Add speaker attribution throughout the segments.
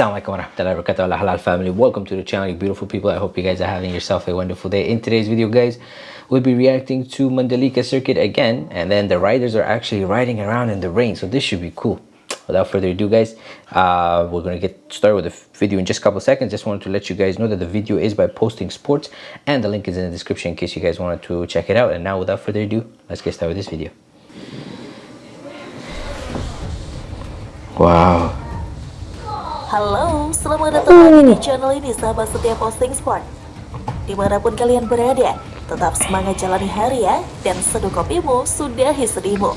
Speaker 1: Assalamualaikum warahmatullahi wabarakatuh. Halal family. Welcome to the channel you beautiful people. I hope you guys are having yourself a wonderful day. In today's video guys we'll be reacting to mandalika circuit again and then the riders are actually riding around in the rain so this should be cool. Without further ado guys uh, we're gonna get started with the video in just a couple seconds. Just wanted to let you guys know that the video is by posting sports and the link is in the description in case you guys wanted to check it out. And now without further ado let's get started with this video. Wow
Speaker 2: Halo, selamat datang lagi di channel ini sahabat setia posting sport Di mana pun kalian berada, tetap semangat jalani hari ya Dan seduh kopimu, sudahi sedihmu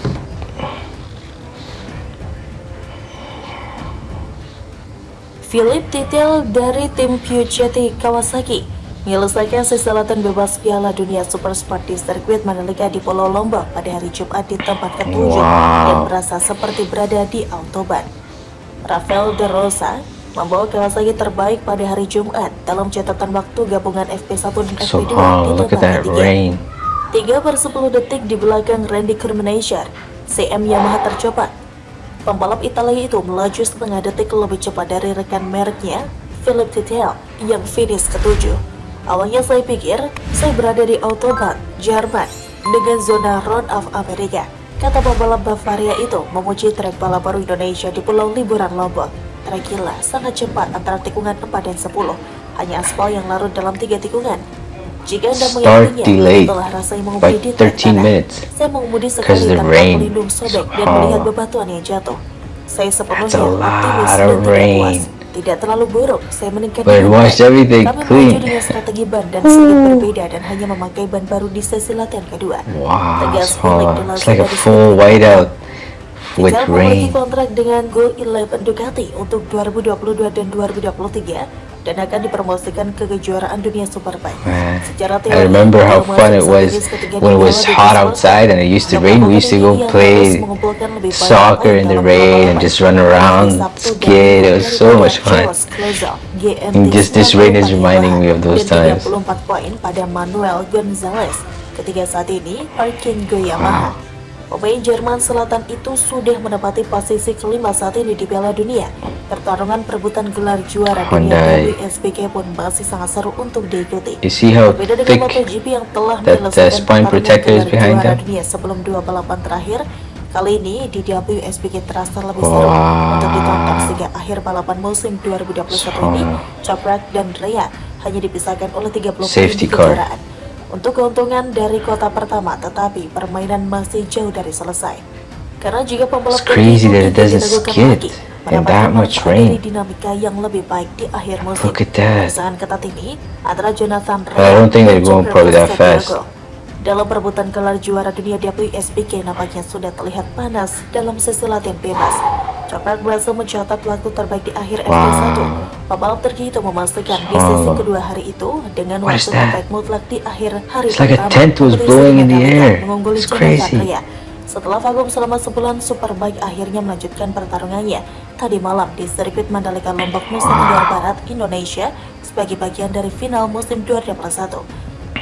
Speaker 2: Philip Titel dari tim Puchetti Kawasaki menyelesaikan sisa latihan bebas Piala Dunia Super Sport di sirkuit Mandalika di Pulau Lombok pada hari Jumat di tempat ketujuh
Speaker 1: Wow.
Speaker 2: yang merasa seperti berada di Autobahn. Rafael De Rosa membawa Kawasaki terbaik pada hari Jumat dalam catatan waktu gabungan FP1 dan
Speaker 1: so
Speaker 2: FP2 di
Speaker 1: oh
Speaker 2: 3 per 10 detik di belakang Randy Kermaneshar, CM Yamaha tercepat. Pembalap Italia itu melaju setengah detik lebih cepat dari rekan mereknya, Philip Titel, yang finish ketujuh. Awalnya saya pikir saya berada di Autobahn, Jerman, dengan zona Round of America. Kata pembalap Bavaria itu memuji trek balap baru Indonesia di Pulau Liburan Lombok. Trek gila, sangat cepat antara tikungan 4 dan 10. Hanya aspal yang larut dalam tiga tikungan. Jika Anda
Speaker 1: delayed
Speaker 2: telah rasanya
Speaker 1: by
Speaker 2: mengemudi di
Speaker 1: 13
Speaker 2: tanah.
Speaker 1: minutes
Speaker 2: Saya mengemudi sekali tanpa
Speaker 1: rain.
Speaker 2: melindung sobek dan melihat bebatuan yang jatuh. Saya sepenuhnya optimis dan tidak puas. Tidak terlalu buruk, saya meningkatkan
Speaker 1: But washed everything
Speaker 2: Kami
Speaker 1: clean.
Speaker 2: dengan strategi ban dan sedikit berbeda dan hanya memakai ban baru di sesi latihan kedua.
Speaker 1: wow
Speaker 2: Tegas
Speaker 1: so it's like a full whiteout with
Speaker 2: memiliki kontrak dengan Go 11 Ducati untuk 2022 dan 2023 dan akan dipromosikan ke kejuaraan dunia Superbike.
Speaker 1: Man,
Speaker 2: Secara
Speaker 1: I remember how fun it was when it was hot outside and it used to rain. We used to go play soccer in the rain and just run around, skate. It was so much fun. And just this rain is reminding me of those times.
Speaker 2: 34 poin pada Manuel Gonzalez. Ketiga saat ini, Arkin Go Yamaha. Pemain Jerman Selatan itu sudah menempati posisi kelima saat ini di Piala Dunia. Pertarungan perebutan gelar juara
Speaker 1: Hyundai.
Speaker 2: dunia WSBK pun masih sangat seru untuk diikuti.
Speaker 1: You see how
Speaker 2: Berbeda dengan
Speaker 1: thick
Speaker 2: MotoGP yang telah
Speaker 1: that, uh,
Speaker 2: menyelesaikan pertarungan juara
Speaker 1: them?
Speaker 2: dunia sebelum dua balapan terakhir, kali ini di WSBK terasa lebih
Speaker 1: Wow.
Speaker 2: seru untuk ditonton sehingga akhir balapan musim 2021 ini,
Speaker 1: So-
Speaker 2: Choprak dan Rea hanya dipisahkan oleh 30 poin kejuaraan. Untuk keuntungan dari kota pertama, tetapi permainan masih jauh dari selesai. Karena jika pembalap
Speaker 1: It's crazy that it
Speaker 2: tidak
Speaker 1: doesn't
Speaker 2: diragukan
Speaker 1: skid
Speaker 2: lagi, mendapatkan
Speaker 1: that much rain.
Speaker 2: dinamika yang lebih baik di akhir musim.
Speaker 1: Look at that.
Speaker 2: Ketat ini antara Jonathan
Speaker 1: But I don't think they're going probably that fast.
Speaker 2: Dalam perebutan gelar juara dunia WSBK nampaknya sudah terlihat panas dalam sesi latihan bebas. Choprak berhasil mencatat waktu terbaik di akhir FP1.
Speaker 1: Wow.
Speaker 2: Pembalap Turki itu memastikan di sesi kedua hari itu dengan waktu terbaik mutlak di akhir hari
Speaker 1: It's like a
Speaker 2: pertama.
Speaker 1: tent was blowing in the air.
Speaker 2: mengungguli
Speaker 1: It's crazy.
Speaker 2: Setelah vakum selama sebulan, Superbike akhirnya melanjutkan pertarungannya tadi malam di sirkuit Mandalika Lombok, Nusa Tenggara Barat, Indonesia sebagai bagian dari final musim 2021.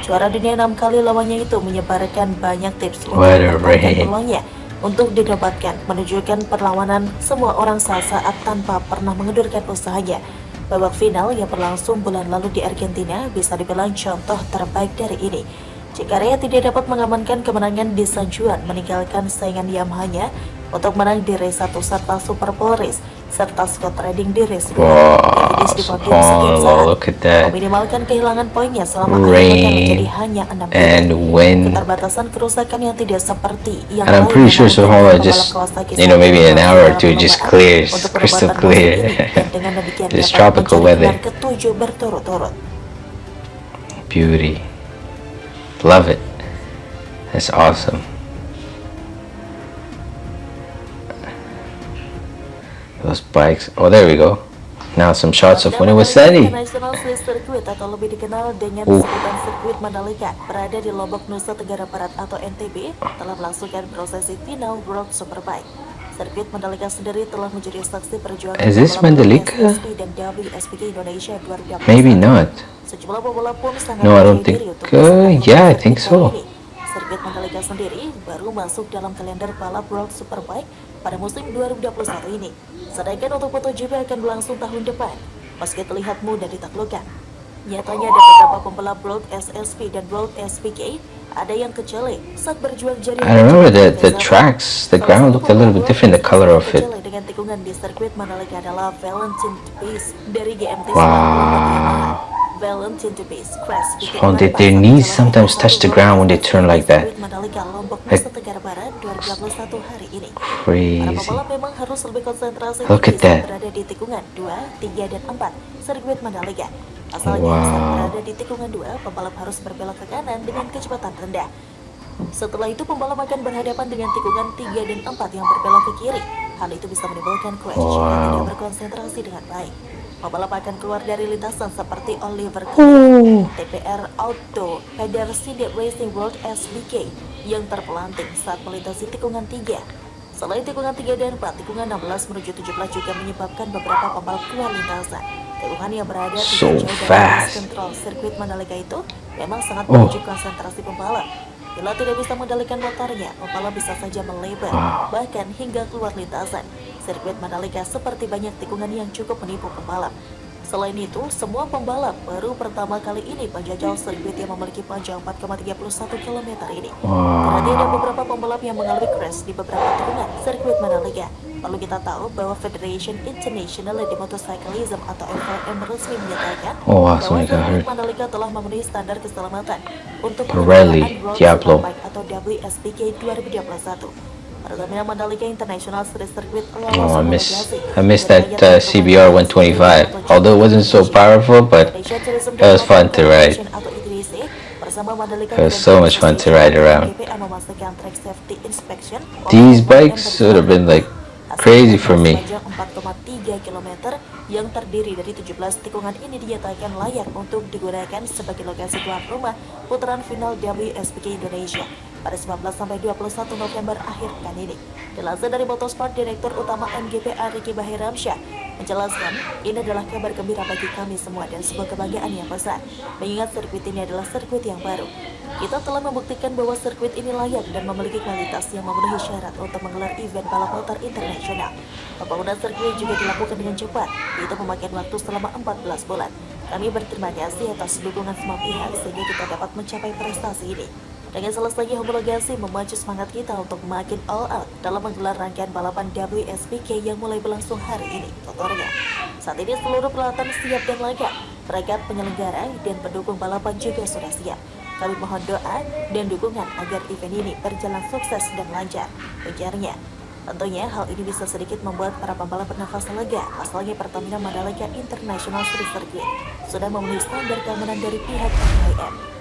Speaker 2: Juara dunia enam kali lawannya itu menyebarkan banyak tips untuk
Speaker 1: rain.
Speaker 2: peluangnya untuk dinobatkan, menunjukkan perlawanan semua orang saat tanpa pernah mengendurkan usahanya. Babak final yang berlangsung bulan lalu di Argentina bisa dibilang contoh terbaik dari ini. Jika Rea tidak dapat mengamankan kemenangan di San Juan meninggalkan saingan Yamaha-nya untuk menang di race 1 serta Super Pole Race serta Scott Redding di race 2
Speaker 1: Wow,
Speaker 2: yang finish di podium sekian saat.
Speaker 1: subhanallah, look at that.
Speaker 2: Meminimalkan kehilangan poinnya selama akhir
Speaker 1: Rain
Speaker 2: pekan menjadi hanya 6
Speaker 1: and wind.
Speaker 2: Keterbatasan kerusakan yang tidak seperti yang
Speaker 1: And I'm
Speaker 2: lain
Speaker 1: pretty
Speaker 2: yang
Speaker 1: sure
Speaker 2: memungkinkan
Speaker 1: Subhanallah
Speaker 2: pembalap
Speaker 1: just,
Speaker 2: Kawasaki
Speaker 1: you know, maybe in an
Speaker 2: Sandero
Speaker 1: hour or
Speaker 2: dalam
Speaker 1: two just
Speaker 2: perlombaan
Speaker 1: clears,
Speaker 2: untuk
Speaker 1: crystal
Speaker 2: perbuatan musim
Speaker 1: clear.
Speaker 2: ini. Dan dengan demikian
Speaker 1: This
Speaker 2: dapat
Speaker 1: tropical
Speaker 2: mencari
Speaker 1: weather.
Speaker 2: gelar ketujuh berturut-turut.
Speaker 1: Beauty. Love it. That's awesome. Those bikes. Oh, there we go. Now some shots of when it was
Speaker 2: Swiss Circuit atau lebih dikenal dengan
Speaker 1: Uh.
Speaker 2: sebutan sirkuit Mandalika berada di Lombok, Nusa Tenggara Barat atau NTB telah melangsungkan prosesi final World Superbike. Sirkuit Mandalika sendiri telah menjadi saksi perjuangan
Speaker 1: Is this Mandalika?
Speaker 2: Dan WSBK Indonesia 2021.
Speaker 1: Maybe not.
Speaker 2: Sejumlah pembalap pun sangat
Speaker 1: No, I don't think- uh, yeah, I think so.
Speaker 2: ini. Sirkuit Mandalika sendiri baru masuk dalam kalender balap World Superbike pada musim 2021 ini. Sedangkan untuk MotoGP akan berlangsung tahun depan, meski terlihat mudah ditaklukkan. Nyatanya ada beberapa pembalap World SSP dan World SPK ada yang kecele saat berjuang jadi
Speaker 1: I remember the the tracks, the ground looked a little bit different, the color of it.
Speaker 2: dengan tikungan di sirkuit Mandalika adalah Valentin Tepes dari GMT
Speaker 1: Wow. Oh, did their knees sometimes touch the ground when they turn like that?
Speaker 2: Sirkuit Mandalika Lombok
Speaker 1: Like-
Speaker 2: Nusa Tenggara Barat 2021 hari ini. Para
Speaker 1: Crazy. Look at that.
Speaker 2: saat berada di tikungan 2, 3, dan 4 sirkuit Mandalika. Asalnya saat
Speaker 1: Wow.
Speaker 2: berada di tikungan 2, pembalap harus berbelok ke kanan dengan kecepatan rendah. Setelah itu pembalap akan berhadapan dengan tikungan 3 dan 4 yang berbelok ke kiri. Hal itu bisa menimbulkan crash jika
Speaker 1: Wow.
Speaker 2: tidak berkonsentrasi dengan baik. Pembalap akan keluar dari lintasan seperti Oliver
Speaker 1: Oh.
Speaker 2: TPR Auto Federasi Racing World SBK yang terpelanting saat melintasi tikungan 3. Selain tikungan 3 dan 4, tikungan 16 menuju 17 juga menyebabkan beberapa pembalap keluar lintasan. Tikungan yang berada
Speaker 1: So
Speaker 2: tidak jauh dari kontrol sirkuit Mandalika itu memang sangat
Speaker 1: Oh.
Speaker 2: menguji konsentrasi pembalap. Bila tidak bisa mengendalikan motornya, pembalap bisa saja melebar, bahkan hingga keluar lintasan. Sirkuit Mandalika seperti banyak tikungan yang cukup menipu pembalap. Selain itu, semua pembalap baru pertama kali ini menjajal sirkuit yang memiliki panjang 4,31 km ini. Berarti ada beberapa pembalap yang mengalami crash di beberapa tikungan sirkuit Mandalika. Perlu kita tahu bahwa Federation International de Motorcyclism atau FIM resmi menyatakan
Speaker 1: Oh, wow,
Speaker 2: bahwa sirkuit. Mandalika telah memenuhi standar keselamatan untuk World
Speaker 1: Diablo.
Speaker 2: Atau WSBK 2021. Pertamina Mandalika International Street Circuit
Speaker 1: Oh, I miss I miss that uh, CBR 125. Although it wasn't so powerful, but it was fun to ride. It was so much fun to ride around. These bikes would have been like crazy for me.
Speaker 2: Sepanjang 4,3 km yang terdiri dari 17 tikungan ini dinyatakan layak untuk digunakan sebagai lokasi tuan rumah putaran final WSBK Indonesia pada 19 sampai 21 November akhir pekan ini. Dilansir dari Motorsport Direktur Utama MGPA Ricky Bahiramsyah menjelaskan, ini adalah kabar gembira bagi kami semua dan sebuah kebanggaan yang besar, mengingat sirkuit ini adalah sirkuit yang baru. Kita telah membuktikan bahwa sirkuit ini layak dan memiliki kualitas yang memenuhi syarat untuk menggelar event balap motor internasional. Pembangunan sirkuit juga dilakukan dengan cepat, yaitu memakan waktu selama 14 bulan. Kami berterima kasih atas dukungan semua pihak sehingga kita dapat mencapai prestasi ini. Dengan selesainya homologasi memacu semangat kita untuk makin all out dalam menggelar rangkaian balapan WSBK yang mulai berlangsung hari ini, tutornya. Saat ini seluruh peralatan siap dan lengkap, perangkat penyelenggara dan pendukung balapan juga sudah siap. Kami mohon doa dan dukungan agar event ini berjalan sukses dan lancar, ujarnya. Tentunya hal ini bisa sedikit membuat para pembalap bernafas lega, pasalnya Pertamina Mandalika International Street Circuit sudah memenuhi standar keamanan dari pihak FIM.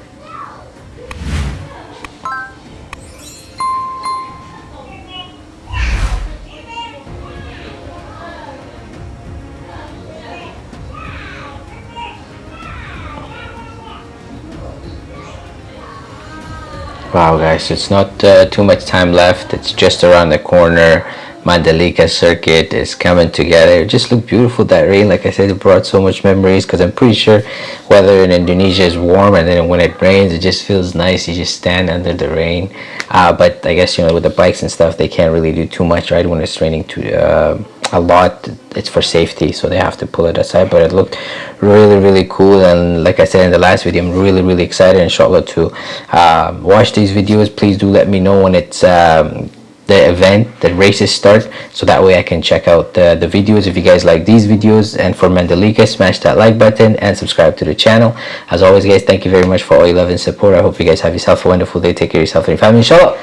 Speaker 1: Wow, guys, it's not uh, too much time left. It's just around the corner. Mandalika circuit is coming together. It just looked beautiful. That rain, like I said, it brought so much memories because I'm pretty sure weather in Indonesia is warm, and then when it rains, it just feels nice. You just stand under the rain. Uh, but I guess you know with the bikes and stuff, they can't really do too much, right? When it's raining too uh, a lot, it's for safety, so they have to pull it aside. But it looked really, really cool. And like I said in the last video, I'm really, really excited, inshallah, to uh, watch these videos. Please do let me know when it's. Um, the event the races start so that way i can check out the, the videos if you guys like these videos and for mandalika smash that like button and subscribe to the channel as always guys thank you very much for all your love and support i hope you guys have yourself a wonderful day take care of yourself and your family inshallah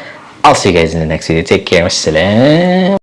Speaker 1: i'll see you guys in the next video take care wassalam